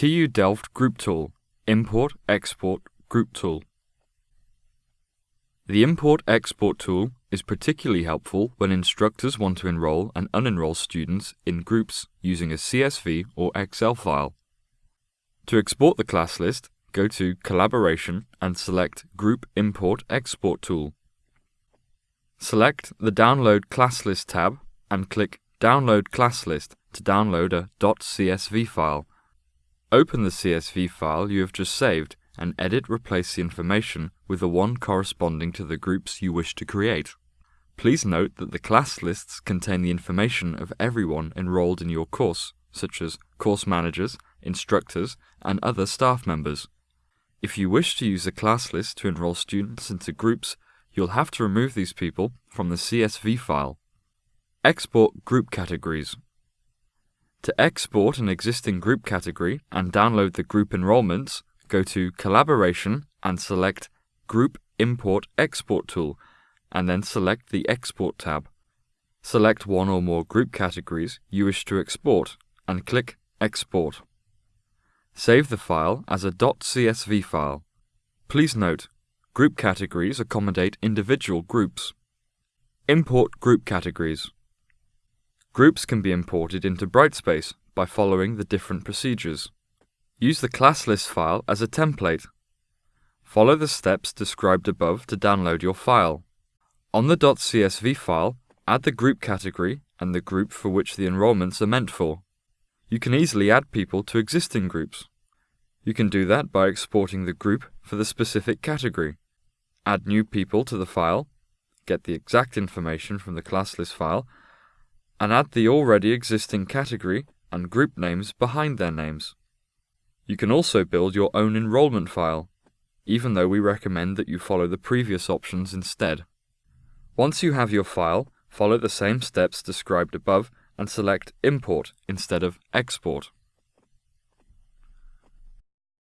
TU Delft Group Tool Import Export Group Tool The Import Export tool is particularly helpful when instructors want to enroll and unenroll students in groups using a CSV or Excel file. To export the class list, go to Collaboration and select Group Import Export tool. Select the Download Class List tab and click Download Class List to download a .csv file. Open the CSV file you have just saved and edit replace the information with the one corresponding to the groups you wish to create. Please note that the class lists contain the information of everyone enrolled in your course, such as course managers, instructors, and other staff members. If you wish to use a class list to enroll students into groups, you'll have to remove these people from the CSV file. Export group categories. To export an existing group category and download the group enrollments, go to Collaboration and select Group Import Export tool, and then select the Export tab. Select one or more group categories you wish to export and click Export. Save the file as a .csv file. Please note, group categories accommodate individual groups. Import group categories. Groups can be imported into Brightspace by following the different procedures. Use the class list file as a template. Follow the steps described above to download your file. On the .csv file, add the group category and the group for which the enrollments are meant for. You can easily add people to existing groups. You can do that by exporting the group for the specific category. Add new people to the file, get the exact information from the class list file, and add the already existing category and group names behind their names. You can also build your own enrollment file, even though we recommend that you follow the previous options instead. Once you have your file, follow the same steps described above and select Import instead of Export.